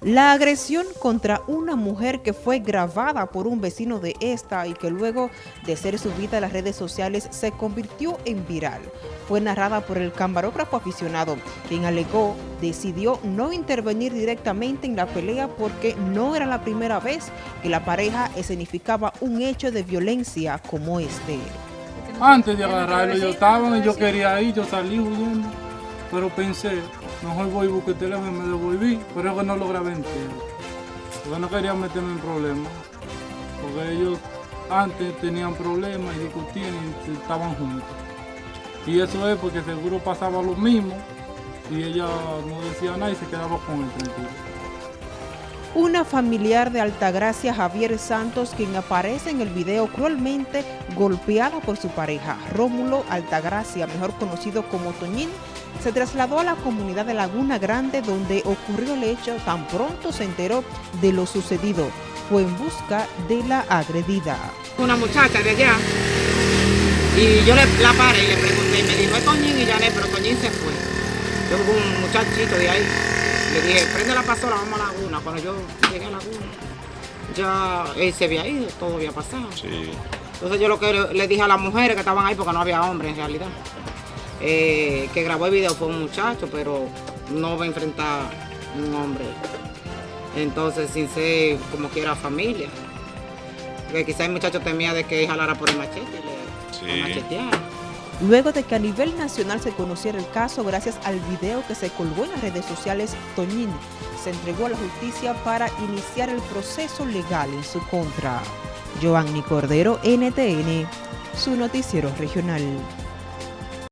La agresión contra una mujer que fue grabada por un vecino de esta y que luego de ser subida a las redes sociales se convirtió en viral. Fue narrada por el camarógrafo aficionado, quien alegó decidió no intervenir directamente en la pelea porque no era la primera vez que la pareja escenificaba un hecho de violencia como este. Antes de agarrarlo yo estaba y yo quería ir, yo salí huyendo, pero pensé, Mejor voy y busqué el teléfono y me devolví, pero es que no lo grabé entero. Porque no quería meterme en problemas. Porque ellos antes tenían problemas y discutían y estaban juntos. Y eso es porque seguro pasaba lo mismo y ella no decía nada y se quedaba con él tranquilo. Una familiar de Altagracia, Javier Santos, quien aparece en el video cruelmente golpeada por su pareja, Rómulo Altagracia, mejor conocido como Toñín, se trasladó a la comunidad de Laguna Grande donde ocurrió el hecho tan pronto se enteró de lo sucedido. Fue en busca de la agredida. Una muchacha de allá y yo le, la paré y le pregunté y me dijo, es Toñín y Janet, pero Toñín se fue. Yo un muchachito de ahí, le dije, prende la pasola, vamos a Laguna. Cuando yo llegué a Laguna, ya él se había ido, todo había pasado. Entonces yo lo que le dije a las mujeres que estaban ahí, porque no había hombres en realidad, eh, que grabó el video fue un muchacho, pero no va a enfrentar un hombre. Entonces, sin ser como quiera familia. Porque quizás el muchacho temía de que jalara por el machete le macheteara. Luego de que a nivel nacional se conociera el caso gracias al video que se colgó en las redes sociales, Toñín se entregó a la justicia para iniciar el proceso legal en su contra. Giovanni Cordero, NTN, su noticiero regional.